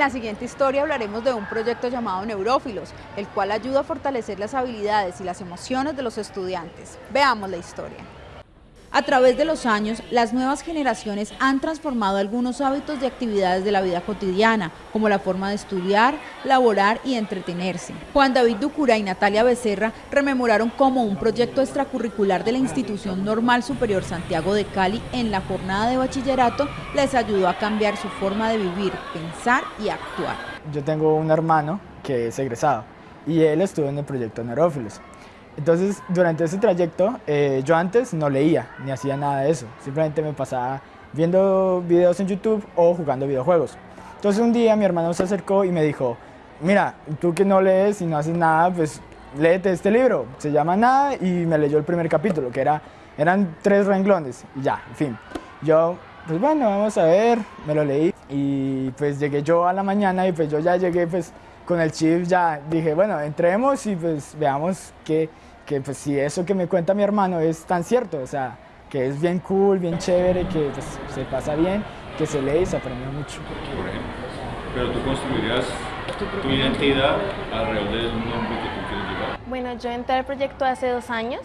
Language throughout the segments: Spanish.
En la siguiente historia hablaremos de un proyecto llamado Neurófilos, el cual ayuda a fortalecer las habilidades y las emociones de los estudiantes. Veamos la historia. A través de los años, las nuevas generaciones han transformado algunos hábitos de actividades de la vida cotidiana, como la forma de estudiar, laborar y entretenerse. Juan David Ducura y Natalia Becerra rememoraron cómo un proyecto extracurricular de la Institución Normal Superior Santiago de Cali en la jornada de bachillerato les ayudó a cambiar su forma de vivir, pensar y actuar. Yo tengo un hermano que es egresado y él estuvo en el proyecto Neurófilos. Entonces, durante ese trayecto, eh, yo antes no leía ni hacía nada de eso. Simplemente me pasaba viendo videos en YouTube o jugando videojuegos. Entonces, un día mi hermano se acercó y me dijo, mira, tú que no lees y no haces nada, pues léete este libro. Se llama Nada y me leyó el primer capítulo, que era, eran tres renglones y ya, en fin. Yo, pues bueno, vamos a ver, me lo leí y pues llegué yo a la mañana y pues yo ya llegué pues con el chip, ya dije, bueno, entremos y pues veamos qué que pues si eso que me cuenta mi hermano es tan cierto, o sea, que es bien cool, bien chévere, que pues, se pasa bien, que se lee y se aprende mucho. Pero tú construirías tu identidad alrededor del nombre que tú quieres llevar. Bueno, yo entré al proyecto hace dos años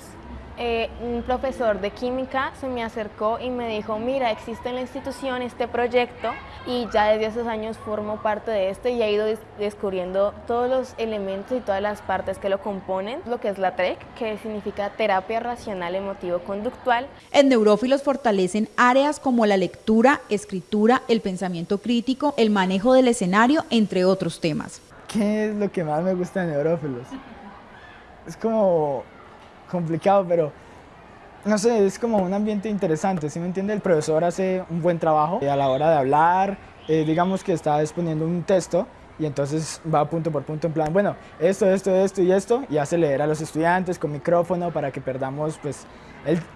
eh, un profesor de química se me acercó y me dijo, mira, existe en la institución este proyecto y ya desde esos años formo parte de este y he ido descubriendo todos los elementos y todas las partes que lo componen, lo que es la TREC, que significa terapia racional emotivo-conductual. En Neurófilos fortalecen áreas como la lectura, escritura, el pensamiento crítico, el manejo del escenario, entre otros temas. ¿Qué es lo que más me gusta de Neurófilos? Es como complicado, pero no sé, es como un ambiente interesante, ¿sí me entiende? El profesor hace un buen trabajo a la hora de hablar, eh, digamos que está exponiendo un texto y entonces va punto por punto en plan, bueno, esto, esto, esto y esto, y hace leer a los estudiantes con micrófono para que perdamos pues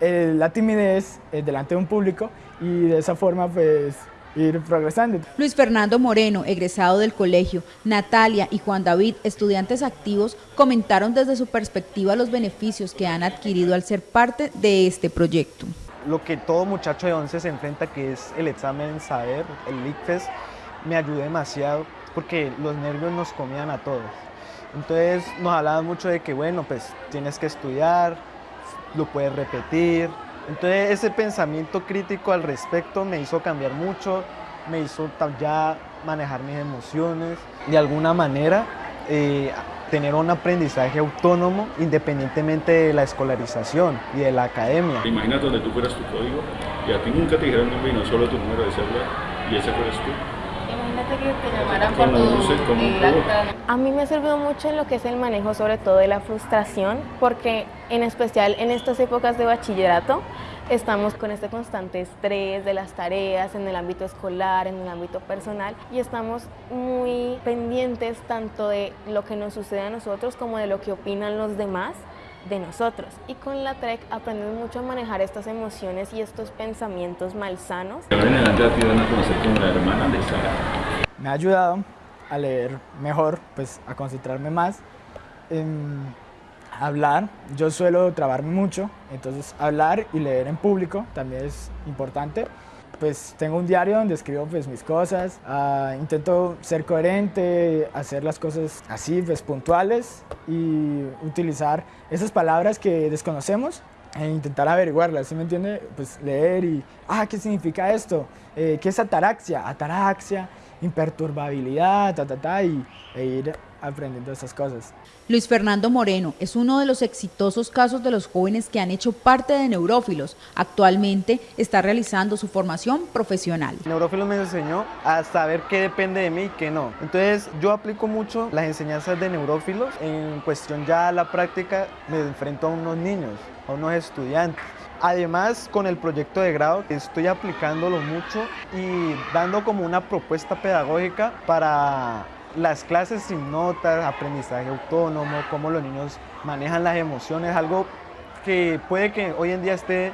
la timidez eh, delante de un público y de esa forma pues ir progresando. Luis Fernando Moreno, egresado del colegio, Natalia y Juan David, estudiantes activos, comentaron desde su perspectiva los beneficios que han adquirido al ser parte de este proyecto. Lo que todo muchacho de 11 se enfrenta, que es el examen saber, el ICFES, me ayudó demasiado porque los nervios nos comían a todos. Entonces nos hablaban mucho de que, bueno, pues tienes que estudiar, lo puedes repetir, entonces ese pensamiento crítico al respecto me hizo cambiar mucho, me hizo ya manejar mis emociones, de alguna manera eh, tener un aprendizaje autónomo independientemente de la escolarización y de la academia. Imagínate donde tú fueras tu código y a ti nunca te dijeron nombre y no solo tu número de celular y ese fueras tú. Imagínate que te llamaran por tu A mí me ha servido mucho en lo que es el manejo sobre todo de la frustración porque en especial en estas épocas de bachillerato estamos con este constante estrés de las tareas en el ámbito escolar, en el ámbito personal y estamos muy pendientes tanto de lo que nos sucede a nosotros como de lo que opinan los demás de nosotros. Y con la TREC aprendemos mucho a manejar estas emociones y estos pensamientos malsanos. Me ha ayudado a leer mejor, pues a concentrarme más. En hablar, yo suelo trabarme mucho, entonces hablar y leer en público también es importante. Pues tengo un diario donde escribo pues mis cosas, ah, intento ser coherente, hacer las cosas así, pues puntuales y utilizar esas palabras que desconocemos e intentar averiguarlas, ¿sí me entiende? Pues leer y, ah, ¿qué significa esto? Eh, ¿Qué es ataraxia? Ataraxia, imperturbabilidad, ta, ta, ta, y, e ir aprendiendo esas cosas. Luis Fernando Moreno es uno de los exitosos casos de los jóvenes que han hecho parte de Neurófilos. Actualmente está realizando su formación profesional. Neurófilos me enseñó a saber qué depende de mí y qué no. Entonces yo aplico mucho las enseñanzas de Neurófilos. En cuestión ya la práctica me enfrento a unos niños, a unos estudiantes. Además, con el proyecto de grado estoy aplicándolo mucho y dando como una propuesta pedagógica para las clases sin notas, aprendizaje autónomo, cómo los niños manejan las emociones, algo que puede que hoy en día esté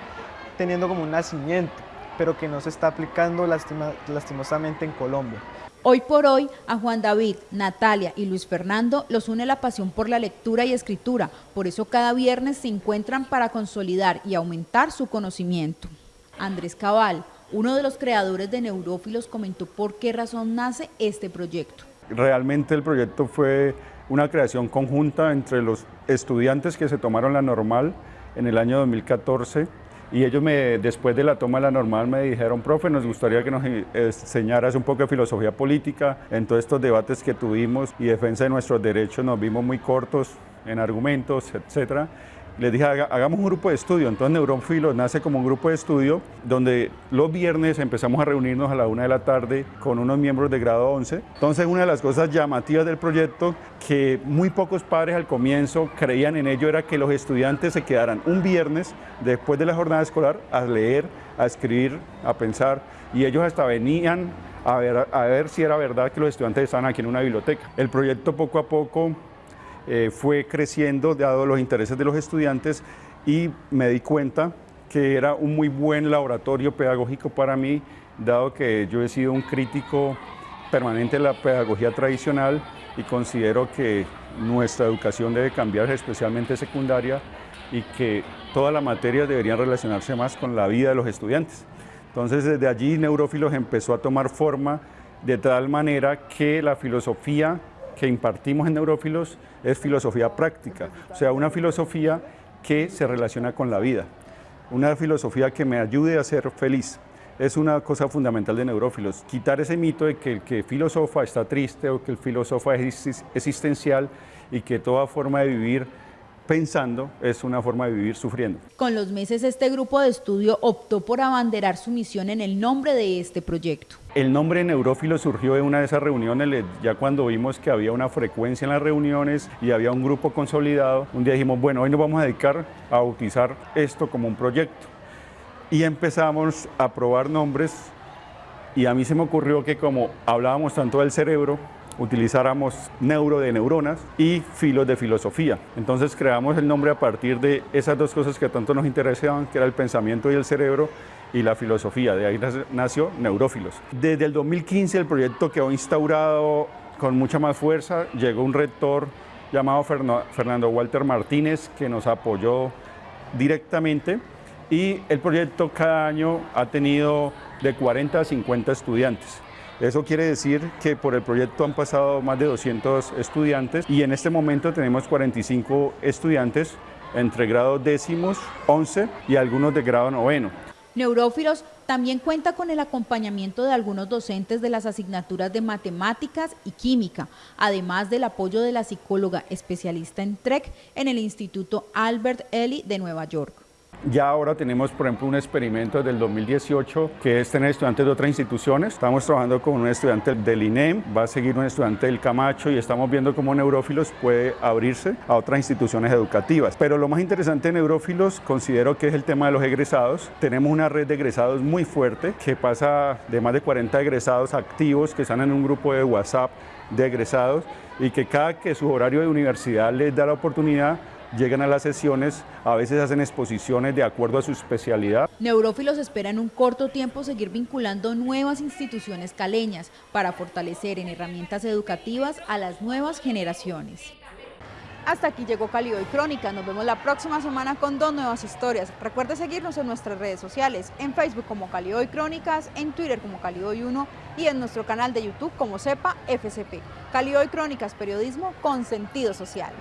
teniendo como un nacimiento, pero que no se está aplicando lastimosamente en Colombia. Hoy por hoy, a Juan David, Natalia y Luis Fernando los une la pasión por la lectura y escritura, por eso cada viernes se encuentran para consolidar y aumentar su conocimiento. Andrés Cabal, Uno de los creadores de Neurófilos comentó por qué razón nace este proyecto. Realmente el proyecto fue una creación conjunta entre los estudiantes que se tomaron la normal en el año 2014 y ellos me, después de la toma de la normal me dijeron, profe, nos gustaría que nos enseñaras un poco de filosofía política. En todos estos debates que tuvimos y defensa de nuestros derechos nos vimos muy cortos en argumentos, etcétera les dije, hagamos un grupo de estudio. Entonces Neuronfilo nace como un grupo de estudio donde los viernes empezamos a reunirnos a la una de la tarde con unos miembros de grado 11. Entonces una de las cosas llamativas del proyecto que muy pocos padres al comienzo creían en ello era que los estudiantes se quedaran un viernes después de la jornada escolar a leer, a escribir, a pensar y ellos hasta venían a ver, a ver si era verdad que los estudiantes estaban aquí en una biblioteca. El proyecto poco a poco eh, fue creciendo dado los intereses de los estudiantes y me di cuenta que era un muy buen laboratorio pedagógico para mí, dado que yo he sido un crítico permanente de la pedagogía tradicional y considero que nuestra educación debe cambiar, especialmente secundaria, y que todas las materias deberían relacionarse más con la vida de los estudiantes. Entonces desde allí Neurófilos empezó a tomar forma de tal manera que la filosofía que impartimos en Neurófilos es filosofía práctica, o sea, una filosofía que se relaciona con la vida, una filosofía que me ayude a ser feliz. Es una cosa fundamental de Neurófilos, quitar ese mito de que el que filosofa está triste o que el filósofo es existencial y que toda forma de vivir pensando es una forma de vivir sufriendo. Con los meses este grupo de estudio optó por abanderar su misión en el nombre de este proyecto. El nombre Neurófilo surgió de una de esas reuniones, ya cuando vimos que había una frecuencia en las reuniones y había un grupo consolidado, un día dijimos, bueno, hoy nos vamos a dedicar a bautizar esto como un proyecto. Y empezamos a probar nombres y a mí se me ocurrió que como hablábamos tanto del cerebro, utilizáramos neuro de neuronas y filos de filosofía. Entonces creamos el nombre a partir de esas dos cosas que tanto nos interesaban, que era el pensamiento y el cerebro y la filosofía. De ahí nació Neurófilos. Desde el 2015 el proyecto quedó instaurado con mucha más fuerza. Llegó un rector llamado Fernando Walter Martínez que nos apoyó directamente y el proyecto cada año ha tenido de 40 a 50 estudiantes. Eso quiere decir que por el proyecto han pasado más de 200 estudiantes y en este momento tenemos 45 estudiantes entre grados décimos, 11 y algunos de grado noveno. Neurófilos también cuenta con el acompañamiento de algunos docentes de las asignaturas de matemáticas y química, además del apoyo de la psicóloga especialista en TREC en el Instituto Albert Ellie de Nueva York. Ya ahora tenemos, por ejemplo, un experimento del 2018 que es tener estudiantes de otras instituciones. Estamos trabajando con un estudiante del INEM, va a seguir un estudiante del Camacho y estamos viendo cómo Neurófilos puede abrirse a otras instituciones educativas. Pero lo más interesante de Neurófilos considero que es el tema de los egresados. Tenemos una red de egresados muy fuerte que pasa de más de 40 egresados activos que están en un grupo de WhatsApp de egresados y que cada que su horario de universidad les da la oportunidad llegan a las sesiones, a veces hacen exposiciones de acuerdo a su especialidad. Neurófilos espera en un corto tiempo seguir vinculando nuevas instituciones caleñas para fortalecer en herramientas educativas a las nuevas generaciones. Hasta aquí llegó Cali Hoy Crónica. Nos vemos la próxima semana con dos nuevas historias. Recuerde seguirnos en nuestras redes sociales, en Facebook como Cali Hoy Crónicas, en Twitter como Cali Hoy 1 y en nuestro canal de YouTube como Sepa FCP. Cali Hoy Crónicas, periodismo con sentido social.